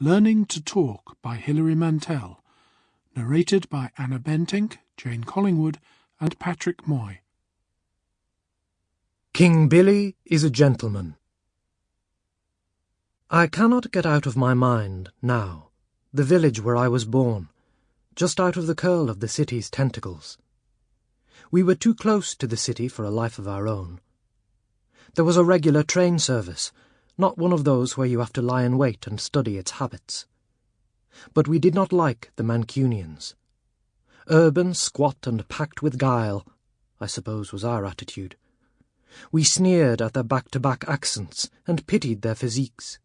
Learning to Talk by Hilary Mantel. Narrated by Anna Bentinck, Jane Collingwood, and Patrick Moy. King Billy is a gentleman. I cannot get out of my mind, now, the village where I was born, just out of the curl of the city's tentacles. We were too close to the city for a life of our own. There was a regular train service, not one of those where you have to lie in wait and study its habits. But we did not like the Mancunians. Urban, squat, and packed with guile, I suppose was our attitude. We sneered at their back-to-back accents and pitied their physiques.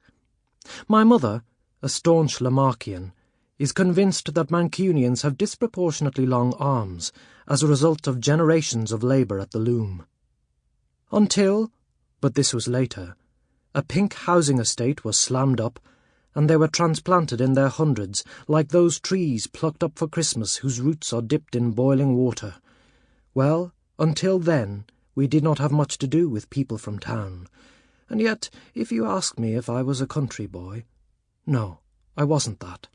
My mother, a staunch Lamarckian, is convinced that Mancunians have disproportionately long arms as a result of generations of labour at the loom. Until, but this was later, a pink housing estate was slammed up, and they were transplanted in their hundreds, like those trees plucked up for Christmas whose roots are dipped in boiling water. Well, until then, we did not have much to do with people from town. And yet, if you ask me if I was a country boy, no, I wasn't that.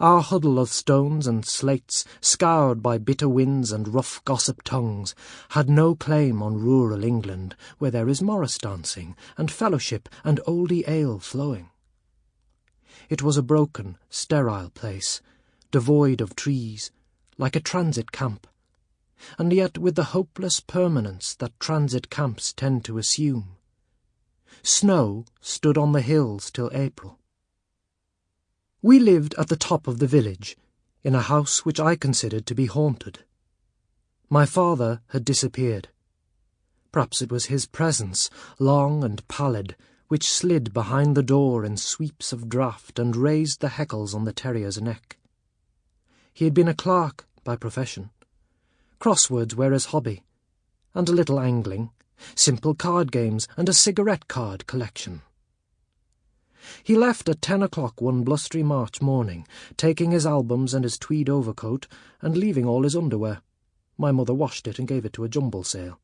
Our huddle of stones and slates, scoured by bitter winds and rough gossip tongues, had no claim on rural England, where there is morris dancing, and fellowship, and oldie ale flowing. It was a broken, sterile place, devoid of trees, like a transit camp, and yet with the hopeless permanence that transit camps tend to assume. Snow stood on the hills till April. We lived at the top of the village, in a house which I considered to be haunted. My father had disappeared. Perhaps it was his presence, long and pallid, which slid behind the door in sweeps of draught and raised the heckles on the terrier's neck. He had been a clerk by profession. Crosswords were his hobby, and a little angling, simple card games, and a cigarette card collection. He left at ten o'clock one blustery March morning, taking his albums and his tweed overcoat, and leaving all his underwear. My mother washed it and gave it to a jumble sale.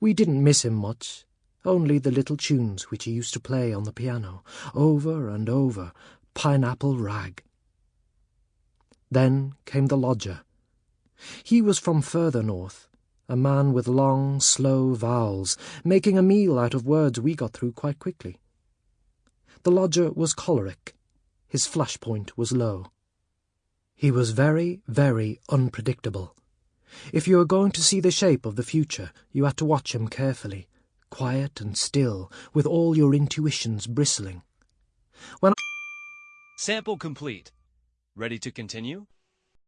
We didn't miss him much, only the little tunes which he used to play on the piano, over and over, Pineapple Rag. Then came the lodger. He was from further north, a man with long, slow vowels, making a meal out of words we got through quite quickly. The lodger was choleric. His flash point was low. He was very, very unpredictable. If you were going to see the shape of the future, you had to watch him carefully, quiet and still, with all your intuitions bristling. When Sample complete. Ready to continue?